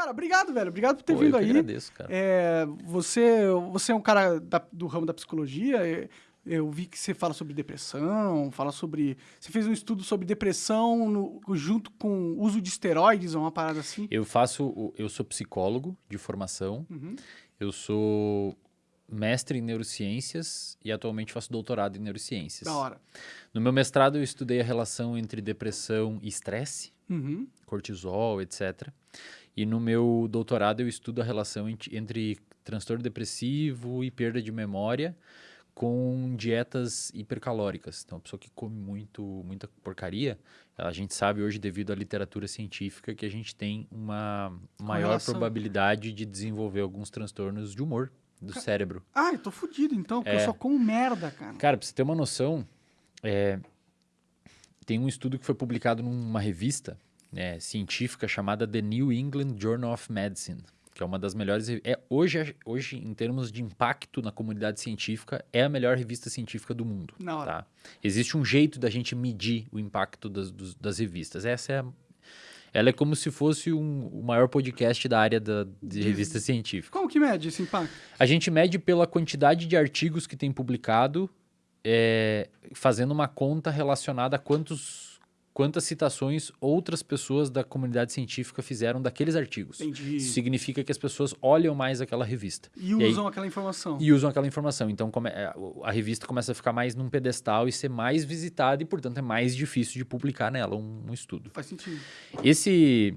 Cara, obrigado, velho. Obrigado por ter Pô, vindo eu aí. agradeço, cara. É, você, você é um cara da- do ramo da psicologia. é, Eu vi que você fala sobre depressão, fala sobre. Você fez um estudo sobre depressão no- junto com uso de esteroides, uma parada assim. Eu faço, eu sou psicólogo de formação, Uhum. eu sou mestre em neurociências e atualmente faço doutorado em neurociências. Da hora. No meu mestrado eu estudei a relação entre depressão e estresse, Uhum. cortisol, etc. E no meu doutorado eu estudo a relação ent- entre transtorno depressivo e perda de memória com dietas hipercalóricas. Então, a pessoa que come muito, muita porcaria, a gente sabe hoje, devido à literatura científica, que a gente tem uma maior Correlação. probabilidade de desenvolver alguns transtornos de humor do cérebro. Ah, eu tô fudido então, porque É. eu só como merda, cara. Cara, pra você ter uma noção, é, tem um estudo que foi publicado numa revista né, científica chamada The New England Journal of Medicine, que é uma das melhores. É, hoje, hoje, em termos de impacto na comunidade científica, é a melhor revista científica do mundo. Na hora. Tá? Existe um jeito da gente medir o impacto das, dos- das revistas. Essa é a- Ela é como se fosse um- o maior podcast da área da, de revista científica. Como que mede esse impacto? A gente mede pela quantidade de artigos que tem publicado, é, fazendo uma conta relacionada a quantos, quantas citações outras pessoas da comunidade científica fizeram daqueles artigos. Entendi. Isso significa que as pessoas olham mais aquela revista E E aí- usam aquela informação. e usam aquela informação. Então come- é, a revista começa a ficar mais num pedestal e ser mais visitada e, portanto, é mais difícil de publicar nela um- um estudo. Faz sentido. Esse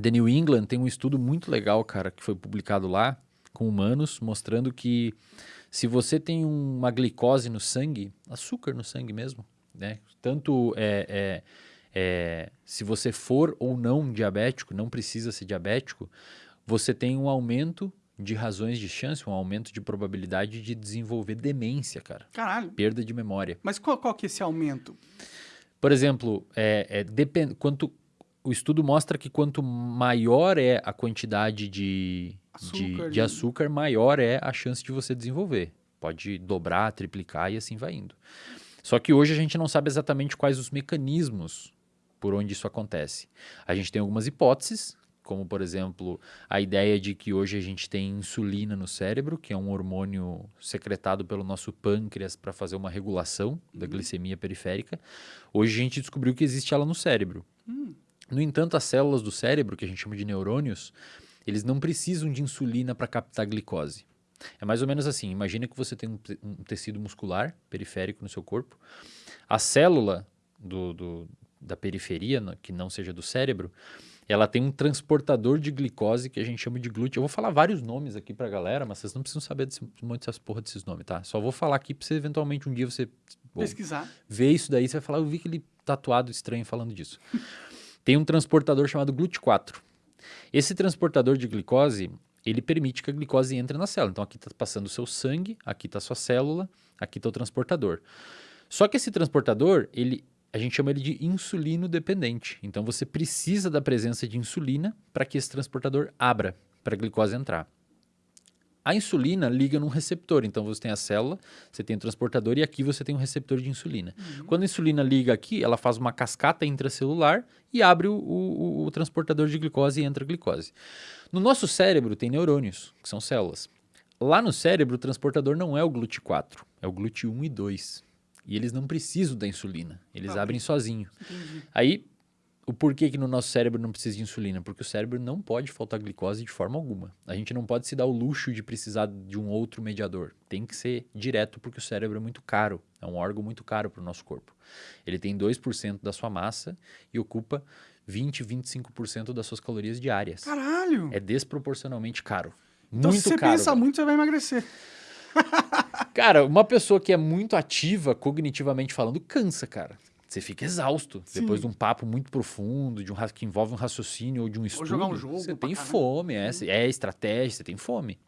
The New England tem um estudo muito legal, cara, que foi publicado lá com humanos, mostrando que se você tem uma glicose no sangue, açúcar no sangue mesmo, né? Tanto é, é- é, se você for ou não diabético, não precisa ser diabético, você tem um aumento de razões de chance, um aumento de probabilidade de desenvolver demência, cara. Caralho. Perda de memória. Mas qual, qual que é esse aumento? Por exemplo, é, é, depen- quanto, o estudo mostra que quanto maior é a quantidade de Açúcar, de, de de- açúcar, maior é a chance de você desenvolver. Pode dobrar, triplicar e assim vai indo. Só que hoje a gente não sabe exatamente quais os mecanismos por onde isso acontece. A gente tem algumas hipóteses, como por exemplo a ideia de que hoje a gente tem insulina no cérebro, que é um hormônio secretado pelo nosso pâncreas para fazer uma regulação da glicemia periférica. Hoje a gente descobriu que existe ela no cérebro. No entanto, as células do cérebro, que a gente chama de neurônios, eles não precisam de insulina para captar glicose. É mais ou menos assim: imagina que você tem um, te- um tecido muscular periférico no seu corpo. A célula do, do- da periferia, que não seja do cérebro, ela tem um transportador de glicose que a gente chama de glúteo. Eu vou falar vários nomes aqui pra galera, mas vocês não precisam saber desse, um monte dessas porra desses nomes, tá? Só vou falar aqui pra você eventualmente um dia você Pesquisar. ver isso daí, você vai falar, eu vi aquele tatuado estranho falando disso. Tem um transportador chamado GLUT4. Esse transportador de glicose, ele permite que a glicose entre na célula. Então aqui está passando o seu sangue, aqui está a sua célula, aqui está o transportador. Só que esse transportador, ele, a gente chama ele de insulino dependente. Então você precisa da presença de insulina para que esse transportador abra, para a glicose entrar. A insulina liga num receptor, então você tem a célula, você tem o transportador e aqui você tem um receptor de insulina. Quando a insulina liga aqui, ela faz uma cascata intracelular e abre o, o- o transportador de glicose e entra a glicose. No nosso cérebro tem neurônios, que são células. Lá no cérebro, o transportador não é o GLUT4, é o GLUT1 e 2. E eles não precisam da insulina, eles abrem sozinho. Entendi. Aí, o porquê que no nosso cérebro não precisa de insulina? Porque o cérebro não pode faltar glicose de forma alguma. A gente não pode se dar o luxo de precisar de um outro mediador. Tem que ser direto porque o cérebro é muito caro. É um órgão muito caro para o nosso corpo. Ele tem 2% da sua massa e ocupa 20, 25% das suas calorias diárias. Caralho. É desproporcionalmente caro. então, muito se você caro. pensa velho. muito, você vai emagrecer. Cara, uma pessoa que é muito ativa, cognitivamente falando, cansa, cara. Você fica exausto. Sim. Depois de um papo muito profundo, de um que envolve um raciocínio ou de um estudo. jogar um jogo Você tem fome, é, é estratégia, você tem fome.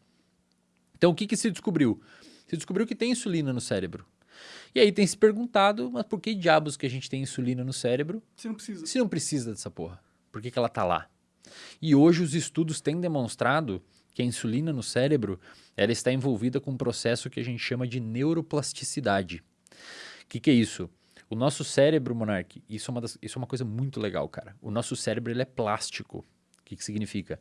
Então, o que, que se descobriu? Se descobriu que tem insulina no cérebro. E aí tem se perguntado, mas por que diabos que a gente tem insulina no cérebro Você não precisa. se não precisa dessa porra? Por que, que ela tá lá? E hoje os estudos têm demonstrado que a insulina no cérebro ela está envolvida com um processo que a gente chama de neuroplasticidade. O que, que é isso? O nosso cérebro, Monark, isso é, uma das- isso é uma coisa muito legal, cara. O nosso cérebro ele é plástico. que, que significa?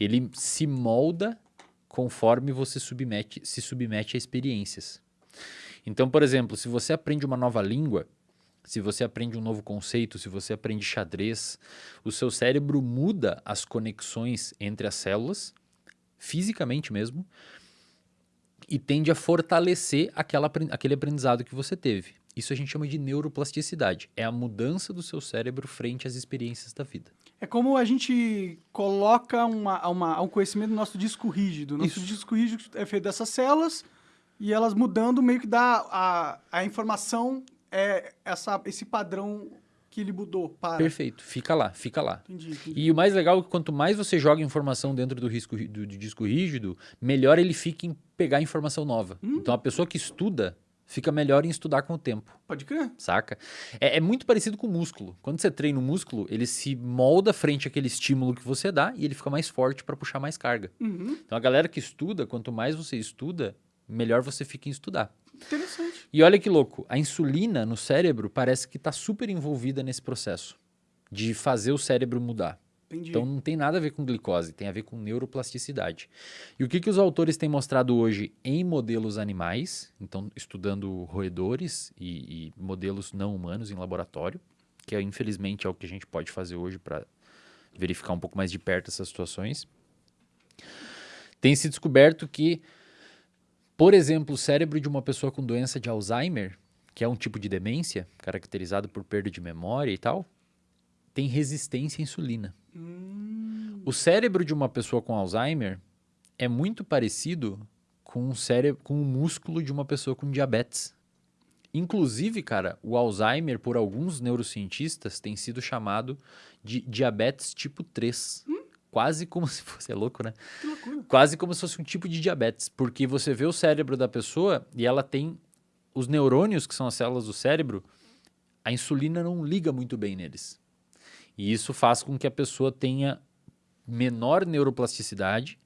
Ele se molda conforme você submete, se submete a experiências. Então, por exemplo, se você aprende uma nova língua, se você aprende um novo conceito, se você aprende xadrez, o seu cérebro muda as conexões entre as células, fisicamente mesmo, e tende a fortalecer aquela, aquele aprendizado que você teve. Isso a gente chama de neuroplasticidade. É a mudança do seu cérebro frente às experiências da vida. É como a gente coloca uma, uma, um conhecimento no nosso disco rígido. Nosso Isso. disco rígido é feito dessas células e elas mudando meio que dá a, a informação, é essa, esse padrão que ele mudou para. Perfeito, fica lá, fica lá. Entendi, entendi. E o mais legal é que quanto mais você joga informação dentro do, risco, do, do disco rígido, melhor ele fica em pegar informação nova. Hum. Então a pessoa que estuda, fica melhor em estudar com o tempo. Pode crer. Saca? É, é, muito parecido com o músculo. Quando você treina o músculo, ele se molda frente àquele estímulo que você dá e ele fica mais forte para puxar mais carga. Uhum. Então a galera que estuda, quanto mais você estuda, melhor você fica em estudar. Interessante. E olha que louco, a insulina no cérebro parece que está super envolvida nesse processo de fazer o cérebro mudar. Entendi. Então não tem nada a ver com glicose, tem a ver com neuroplasticidade. E o que, que os autores têm mostrado hoje em modelos animais, então estudando roedores e, e modelos não humanos em laboratório, que é, infelizmente é o que a gente pode fazer hoje para verificar um pouco mais de perto essas situações. Tem se descoberto que, por exemplo, o cérebro de uma pessoa com doença de Alzheimer, que é um tipo de demência caracterizado por perda de memória e tal, tem resistência à insulina. Hum. O cérebro de uma pessoa com Alzheimer é muito parecido com o cérebro, com o músculo de uma pessoa com diabetes. Inclusive, cara, o Alzheimer, por alguns neurocientistas, tem sido chamado de diabetes tipo 3. Hum? Quase como se fosse. É louco, né? Quase como se fosse um tipo de diabetes. Porque você vê o cérebro da pessoa e ela tem os neurônios, que são as células do cérebro, a insulina não liga muito bem neles. E isso faz com que a pessoa tenha menor neuroplasticidade,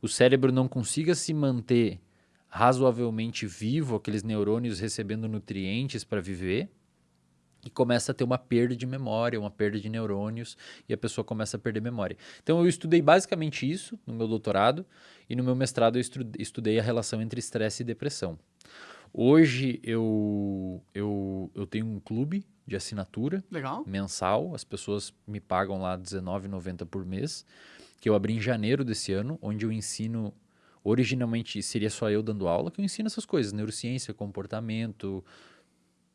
o cérebro não consiga se manter razoavelmente vivo, aqueles neurônios recebendo nutrientes para viver, e começa a ter uma perda de memória, uma perda de neurônios, e a pessoa começa a perder memória. Então eu estudei basicamente isso no meu doutorado, e no meu mestrado eu estudei a relação entre estresse e depressão. Hoje eu, eu, eu tenho um clube de assinatura Legal. mensal. As pessoas me pagam lá R$19,90 por mês, que eu abri em janeiro desse ano, onde eu ensino. Originalmente seria só eu dando aula, que eu ensino essas coisas: neurociência, comportamento,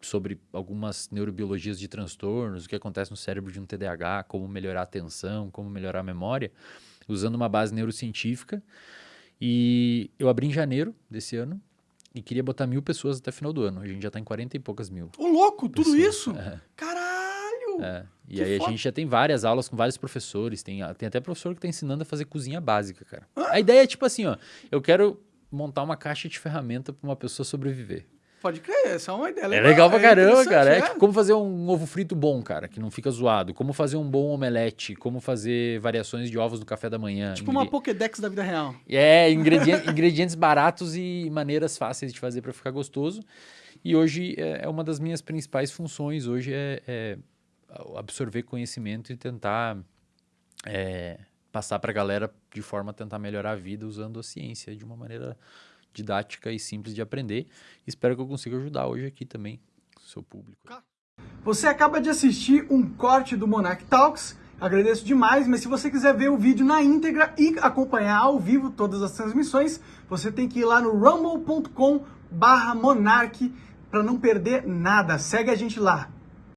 sobre algumas neurobiologias de transtornos, o que acontece no cérebro de um TDAH, como melhorar a atenção, como melhorar a memória, usando uma base neurocientífica. E eu abri em janeiro desse ano e queria botar mil pessoas até final do ano. A gente já tá em 40 e poucas mil. Ô, louco, tudo pessoas. isso? É. Caralho! É. E aí foda. a gente já tem várias aulas com vários professores. Tem, tem até professor que tá ensinando a fazer cozinha básica, cara. Ah. A ideia é tipo assim, ó. Eu quero montar uma caixa de ferramenta para uma pessoa sobreviver. Pode crer, essa é uma ideia legal. É legal pra é caramba, cara. É. é. como fazer um ovo frito bom, cara, que não fica zoado. Como fazer um bom omelete. Como fazer variações de ovos no café da manhã. Tipo Ingre... uma Pokédex da vida real. É, ingredientes, ingredientes baratos e maneiras fáceis de fazer para ficar gostoso. E hoje é, é uma das minhas principais funções. Hoje é, é absorver conhecimento e tentar é, passar para a galera de forma a tentar melhorar a vida usando a ciência de uma maneira didática e simples de aprender. Espero que eu consiga ajudar hoje aqui também o seu público. Você acaba de assistir um corte do Monarch Talks. Agradeço demais, mas se você quiser ver o vídeo na íntegra e acompanhar ao vivo todas as transmissões, você tem que ir lá no rumble.com/monarch para não perder nada. Segue a gente lá.